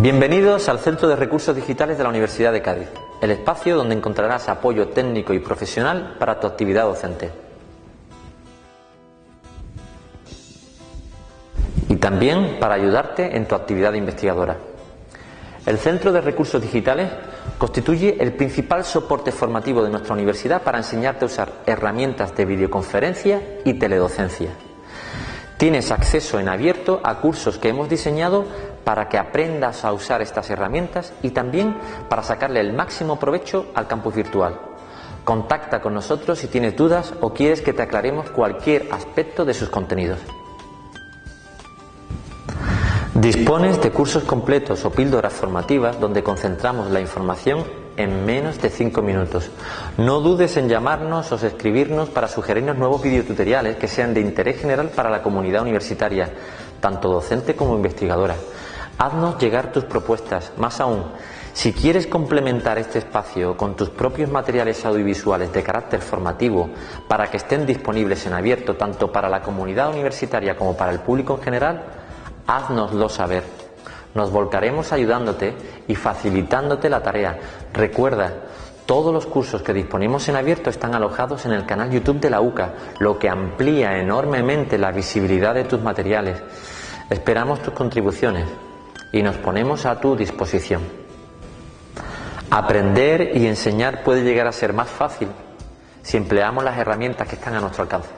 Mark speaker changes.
Speaker 1: Bienvenidos al Centro de Recursos Digitales de la Universidad de Cádiz, el espacio donde encontrarás apoyo técnico y profesional para tu actividad docente. Y también para ayudarte en tu actividad investigadora. El Centro de Recursos Digitales constituye el principal soporte formativo de nuestra universidad para enseñarte a usar herramientas de videoconferencia y teledocencia. Tienes acceso en abierto a cursos que hemos diseñado para que aprendas a usar estas herramientas y también para sacarle el máximo provecho al campus virtual. Contacta con nosotros si tienes dudas o quieres que te aclaremos cualquier aspecto de sus contenidos. Dispones de cursos completos o píldoras formativas donde concentramos la información en menos de 5 minutos. No dudes en llamarnos o escribirnos para sugerirnos nuevos videotutoriales que sean de interés general para la comunidad universitaria, tanto docente como investigadora. Haznos llegar tus propuestas. Más aún, si quieres complementar este espacio con tus propios materiales audiovisuales de carácter formativo para que estén disponibles en abierto tanto para la comunidad universitaria como para el público en general, haznoslo saber. Nos volcaremos ayudándote y facilitándote la tarea. Recuerda, todos los cursos que disponemos en abierto están alojados en el canal YouTube de la UCA, lo que amplía enormemente la visibilidad de tus materiales. Esperamos tus contribuciones y nos ponemos a tu disposición. Aprender y enseñar puede llegar a ser más fácil si empleamos las herramientas que están a nuestro alcance.